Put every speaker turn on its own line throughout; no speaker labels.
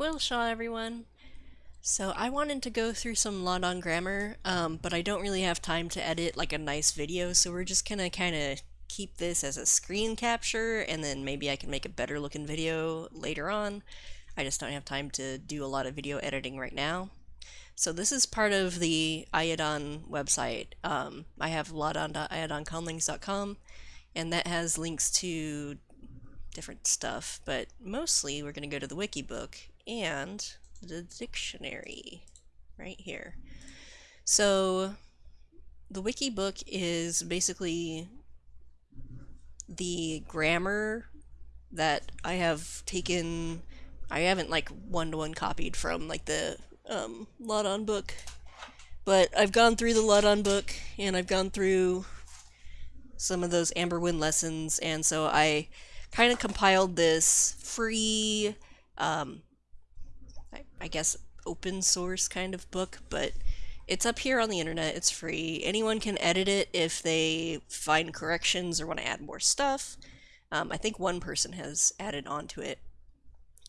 Willshaw, everyone. So I wanted to go through some Láadan grammar, um, but I don't really have time to edit like a nice video, so we're just gonna kind of keep this as a screen capture, and then maybe I can make a better looking video later on. I just don't have time to do a lot of video editing right now. So this is part of the Láadan website. Um, I have ladon.iadonconlinks.com, and that has links to different stuff, but mostly we're going to go to the wiki book and the dictionary right here. So the wiki book is basically the grammar that I have taken I haven't like one-to-one -one copied from like the um, book but I've gone through the Láadan book and I've gone through some of those Amberwind lessons and so I kind of compiled this free um, I, I guess, open source kind of book, but it's up here on the internet. It's free. Anyone can edit it if they find corrections or want to add more stuff. Um, I think one person has added onto it.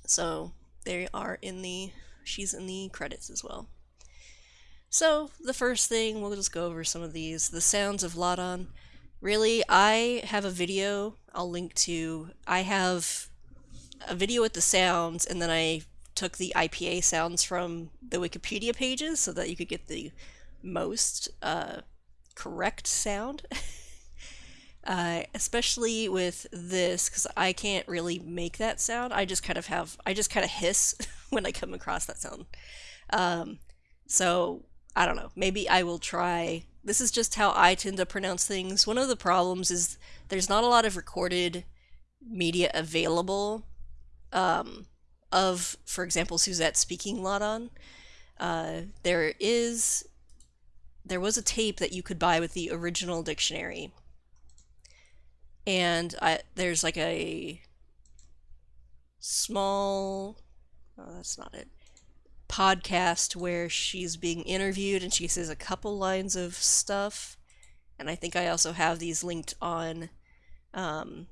So they are in the, she's in the credits as well. So the first thing, we'll just go over some of these. The sounds of Láadan. Really, I have a video I'll link to. I have a video with the sounds, and then I took the IPA sounds from the Wikipedia pages so that you could get the most uh, correct sound. uh, especially with this, because I can't really make that sound. I just kind of have, I just kind of hiss when I come across that sound. Um, so, I don't know. Maybe I will try. This is just how I tend to pronounce things. One of the problems is there's not a lot of recorded media available. Um, of, for example, Suzette speaking Láadan. Uh, there is, there was a tape that you could buy with the original dictionary, and I, there's like a small, oh, that's not it, podcast where she's being interviewed and she says a couple lines of stuff, and I think I also have these linked on um,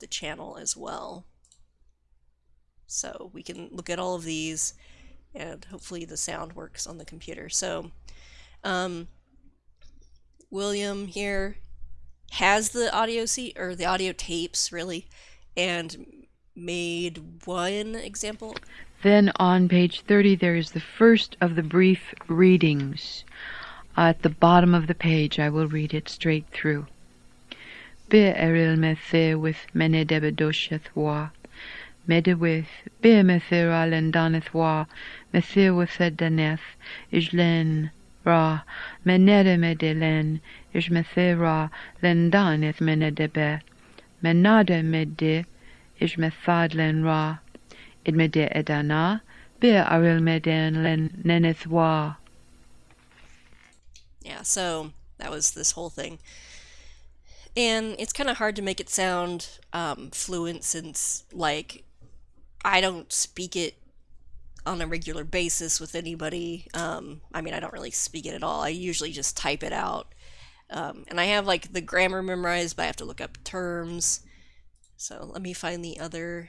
the channel as well. So we can look at all of these and hopefully the sound works on the computer. So um, William here has the audio seat or the audio tapes really and made one example.
Then on page 30 there is the first of the brief readings. at the bottom of the page I will read it straight through. Me the with mene debedosheth wa Medewith, be methira lendaneth wa, methir withedaneth, len ra, menede medelen, is methira lendaneth menedebe, menade mede, is methadlen ra, id mede edana, be aril meden len neneth wa.
Yeah, so that was this whole thing. And it's kind of hard to make it sound um, fluent since, like, I don't speak it on a regular basis with anybody. Um, I mean, I don't really speak it at all. I usually just type it out. Um, and I have like the grammar memorized, but I have to look up terms. So let me find the other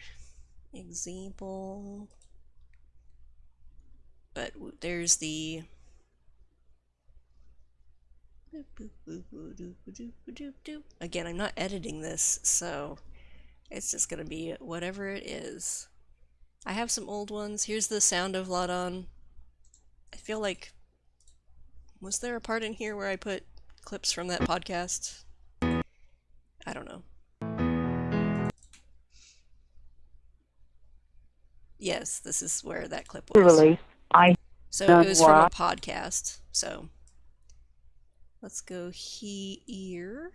example. But there's the Again, I'm not editing this, so it's just going to be whatever it is. I have some old ones. Here's the sound of Láadan. I feel like... Was there a part in here where I put clips from that podcast? I don't know. Yes, this is where that clip was.
Really? I
so it was from a podcast. So let's go here.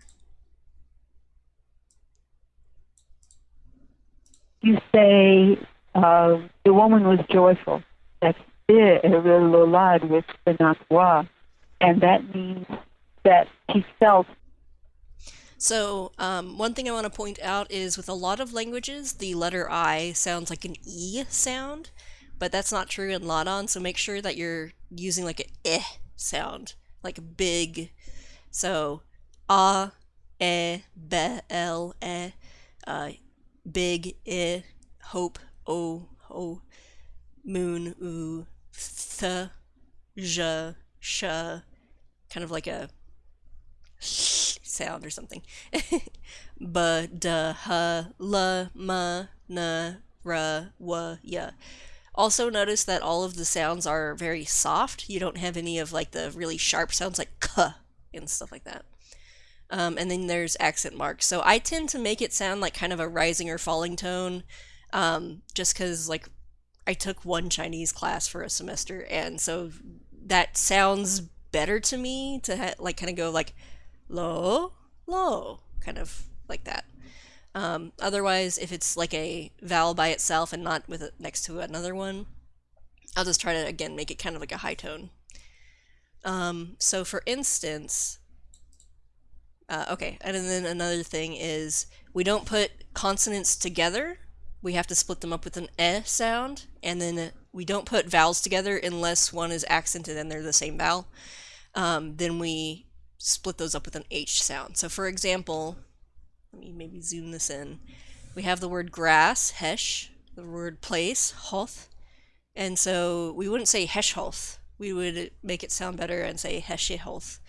You say uh, the woman was joyful. That's it, with the and that means that she felt.
So, um, one thing I want to point out is with a lot of languages, the letter I sounds like an E sound, but that's not true in Láadan, so make sure that you're using like an eh sound, like big. So, a, e, be, l, e, uh, big, i, hope, oh, oh, moon, oo, th, j, sh, kind of like a sound or something. B, d, h, l, m, n, r, w, y. Also notice that all of the sounds are very soft. You don't have any of like the really sharp sounds like k and stuff like that. Um, and then there's accent marks. So I tend to make it sound like kind of a rising or falling tone, um, just because like I took one Chinese class for a semester, and so that sounds better to me to ha- like kind of go like low, low, kind of like that. Um, otherwise, if it's like a vowel by itself and not with it next to another one, I'll just try to again make it kind of like a high tone. Um, so for instance, uh, okay, and then another thing is we don't put consonants together. We have to split them up with an e sound, and then we don't put vowels together unless one is accented and they're the same vowel. Um, then we split those up with an h sound. So for example, let me maybe zoom this in. We have the word grass, hesh, the word place, hoth, and so we wouldn't say heshhoth. We would make it sound better and say heshihoth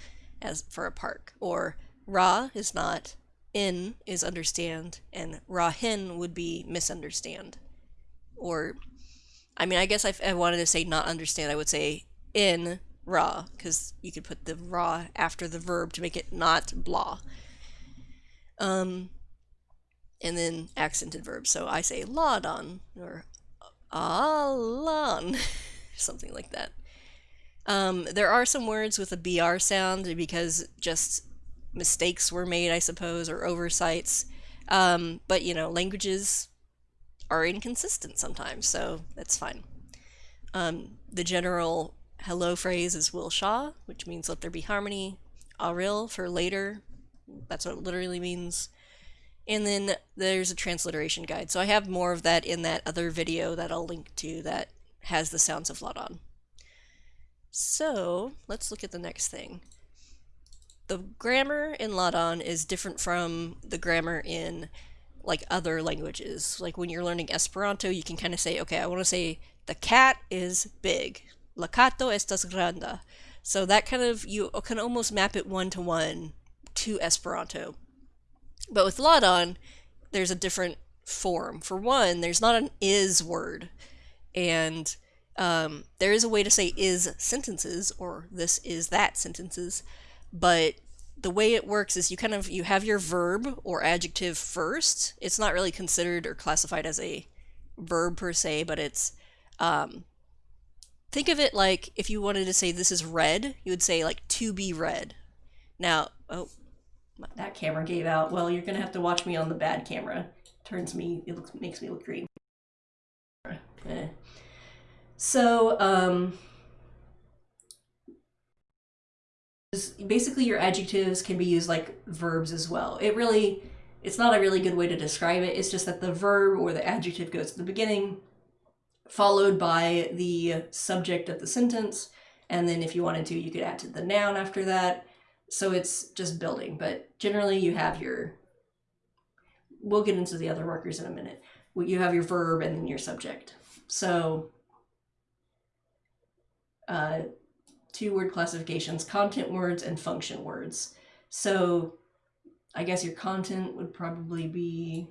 as for a park, or Ra is not, in is understand, and Rahin would be misunderstand. Or, I mean, I guess if I wanted to say not understand, I would say in Ra, because you could put the Ra after the verb to make it not blah. Um, and then accented verbs. So I say laudon or alan, something like that. Um, there are some words with a br sound because just mistakes were made, I suppose, or oversights. Um, but you know, languages are inconsistent sometimes, so that's fine. Um, the general hello phrase is will sha, which means let there be harmony. Aril for later, that's what it literally means. And then there's a transliteration guide. So I have more of that in that other video that I'll link to that has the sounds of Láadan. So let's look at the next thing the grammar in Láadan is different from the grammar in like other languages. Like when you're learning Esperanto, you can kind of say, okay, I want to say the cat is big. La cato estas grande. So that kind of you can almost map it one to one to Esperanto. But with Láadan, there's a different form. For one, there's not an is word, and um, there is a way to say is sentences or this is that sentences but the way it works is you kind of you have your verb or adjective first it's not really considered or classified as a verb per se but it's um, think of it like if you wanted to say this is red you would say like to be red. now oh that camera gave out well you're gonna have to watch me on the bad camera turns me it looks makes me look green eh. so um basically your adjectives can be used like verbs as well. It really, it's not a really good way to describe it. It's just that the verb or the adjective goes to the beginning, followed by the subject of the sentence. And then if you wanted to, you could add to the noun after that. So it's just building, but generally you have your, we'll get into the other markers in a minute. You have your verb and then your subject. So uh, two word classifications, content words and function words. So I guess your content would probably be,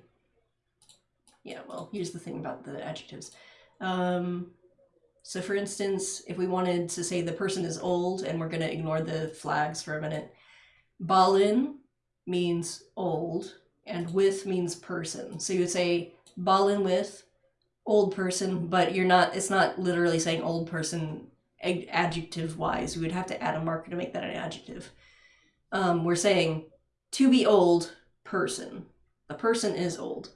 yeah, well, here's the thing about the adjectives. Um, so for instance, if we wanted to say the person is old and we're going to ignore the flags for a minute, Balin means old and with means person. So you would say Balin with old person, but you're not, it's not literally saying old person adjective wise. We would have to add a marker to make that an adjective. Um, we're saying to be old person. The person is old.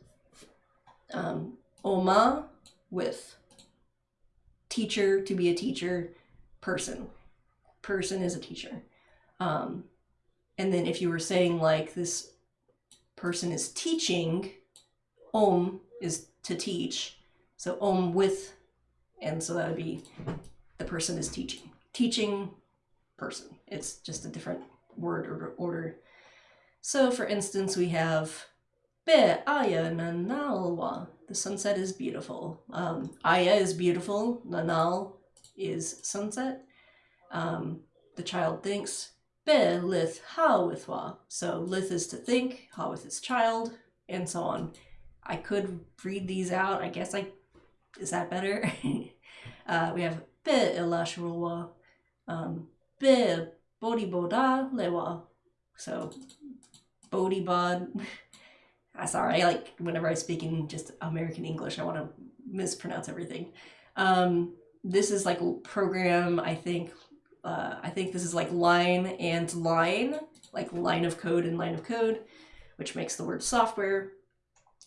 Um, oma with teacher to be a teacher person. Person is a teacher. Um, and then if you were saying like this person is teaching, om is to teach. So om with, and so that would be the person is teaching. Teaching person. It's just a different word or order. So for instance, we have Be aya nanalwa. The sunset is beautiful. Um, aya is beautiful. Nanal is sunset. Um, the child thinks. Be lith ha withwa. So lith is to think, ha with its child, and so on. I could read these out. I guess I is that better? uh, we have be ilashruwa. Um, be bodhi boda lewa. So bodhi bod. I'm sorry, I like whenever I speak in just American English, I want to mispronounce everything. Um, this is like program, I think, uh, I think this is like line and line, like line of code and line of code, which makes the word software.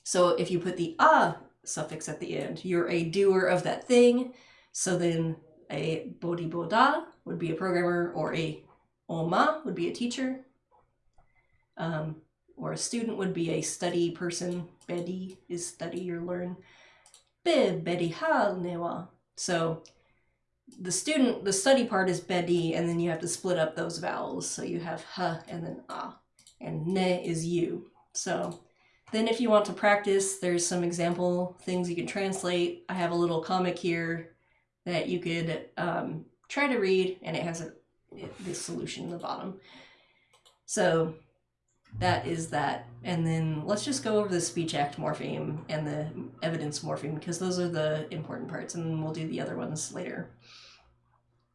So if you put the a suffix at the end, you're a doer of that thing. So then a bodhi boda would be a programmer, or a oma would be a teacher. Um, or a student would be a study person. Bedi is study or learn. Be newa. So the student, the study part is bedi, and then you have to split up those vowels. So you have ha and then ah, and ne is you. So then if you want to practice, there's some example things you can translate. I have a little comic here that you could um, try to read, and it has a, the solution in the bottom. So that is that. And then let's just go over the speech act morpheme and the evidence morpheme because those are the important parts and we'll do the other ones later.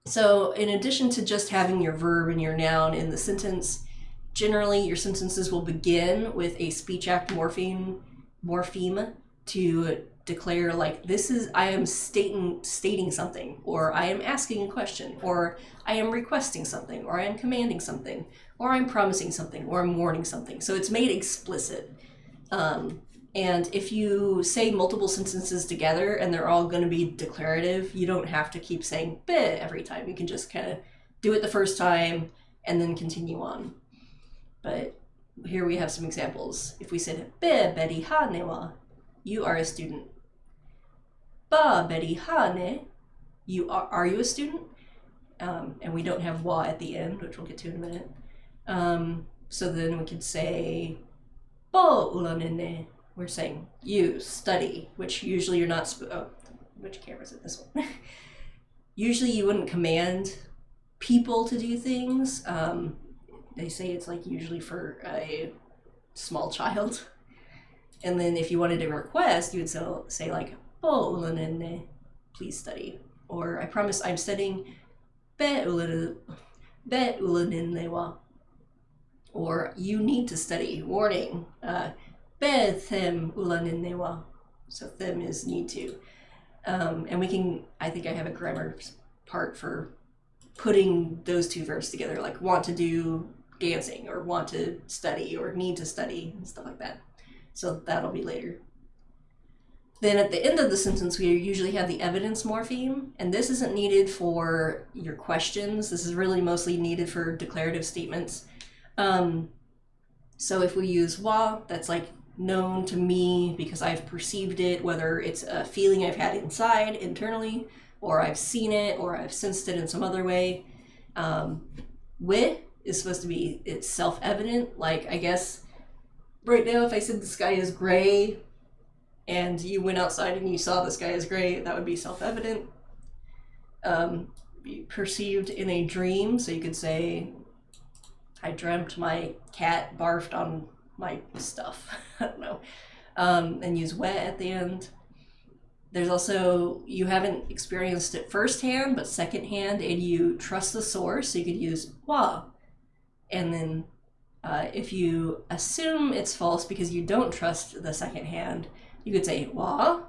So in addition to just having your verb and your noun in the sentence, generally your sentences will begin with a speech act morpheme morpheme to declare like this is I am stating stating something or I am asking a question or I am requesting something or I am commanding something or I'm promising something or I'm warning something. So it's made explicit. Um, and if you say multiple sentences together and they're all going to be declarative, you don't have to keep saying bit every time. You can just kind of do it the first time and then continue on. But here we have some examples. If we said be Betty ha newa, you are a student. Ba Betty ha ne, you are, are you a student? Um, and we don't have wa at the end, which we'll get to in a minute. Um, so then we could say bo ulanene. We're saying you study, which usually you're not. oh, which camera is it? This one. usually you wouldn't command people to do things. Um, they say it's like usually for a small child. And then if you wanted to request, you would say, say like, "Bo ulanene, please study," or "I promise I'm studying." Be ulanene, be wa or you need to study. Warning. Uh, them ulaninnewa. So them is need to. Um, and we can, I think I have a grammar part for putting those two verbs together, like want to do dancing or want to study or need to study and stuff like that. So that'll be later. Then at the end of the sentence, we usually have the evidence morpheme, and this isn't needed for your questions. This is really mostly needed for declarative statements. Um, so if we use wa, that's like known to me because I've perceived it, whether it's a feeling I've had inside internally, or I've seen it, or I've sensed it in some other way. Um, wi is supposed to be it's self-evident. Like I guess right now, if I said the sky is gray, and you went outside and you saw the sky is gray, that would be self-evident. Um, perceived in a dream, so you could say I dreamt my cat barfed on my stuff. I don't know. Um, and use wet at the end. There's also, you haven't experienced it firsthand, but secondhand, and you trust the source, so you could use wa. And then uh, if you assume it's false because you don't trust the second hand, you could say wa.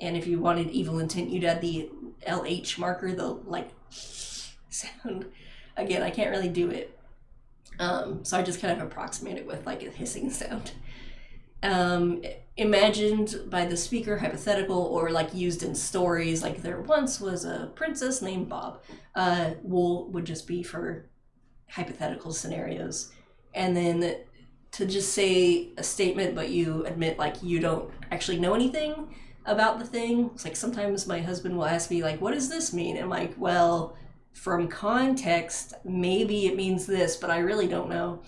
And if you wanted evil intent, you'd add the LH marker, the like sound. Again, I can't really do it um, so I just kind of approximate it with like a hissing sound. Um, imagined by the speaker, hypothetical, or like used in stories, like there once was a princess named Bob. Uh, wool would just be for hypothetical scenarios. And then to just say a statement, but you admit like you don't actually know anything about the thing. It's like sometimes my husband will ask me like, "What does this mean?" And I'm like, "Well." from context, maybe it means this, but I really don't know.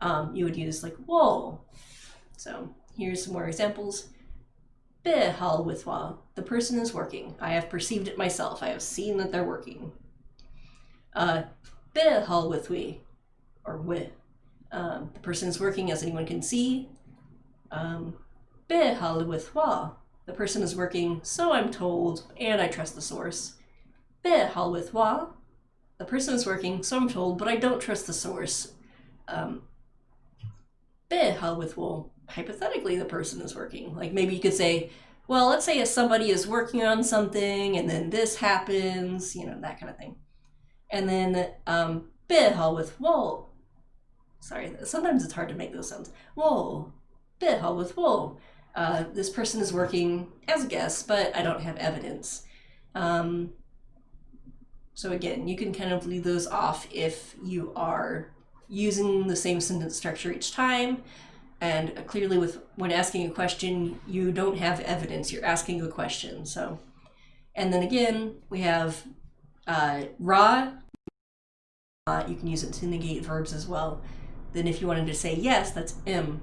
Um, you would use like "whoa." So here's some more examples. Be hal with wa. The person is working. I have perceived it myself. I have seen that they're working. Uh, be hal with or we. Um, the person is working as anyone can see. Um. The person is working, so I'm told, and I trust the source. The person is working, so I'm told, but I don't trust the source. Um. Hypothetically, the person is working. Like maybe you could say, well, let's say if somebody is working on something and then this happens, you know, that kind of thing. And then um, with wo. Sorry, sometimes it's hard to make those sounds. Whoa, be hal with wo. Uh, this person is working as a guest, but I don't have evidence. Um, so again, you can kind of leave those off if you are using the same sentence structure each time. And clearly with when asking a question, you don't have evidence, you're asking a question. So, and then again, we have uh, ra. Uh, you can use it to negate verbs as well. Then if you wanted to say yes, that's m.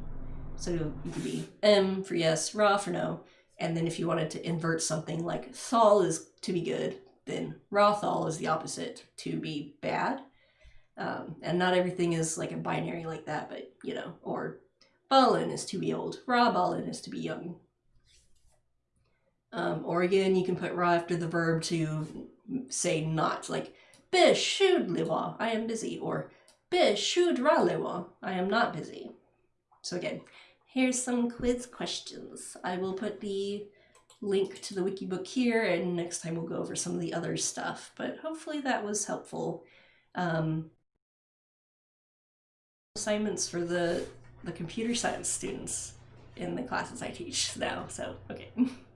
So you could be m for yes, ra for no. And then if you wanted to invert something like thal is to be good, then Rothal is the opposite, to be bad. Um, and not everything is like a binary like that, but you know, or Balin is to be old, Ra Balin is to be young. Um, or again, you can put Ra after the verb to say not, like shud liwa, I am busy, or Be shud ra I am not busy. So again, here's some quiz questions. I will put the link to the Wikibook here, and next time we'll go over some of the other stuff. But hopefully that was helpful. Um, assignments for the the computer science students in the classes I teach now. So okay.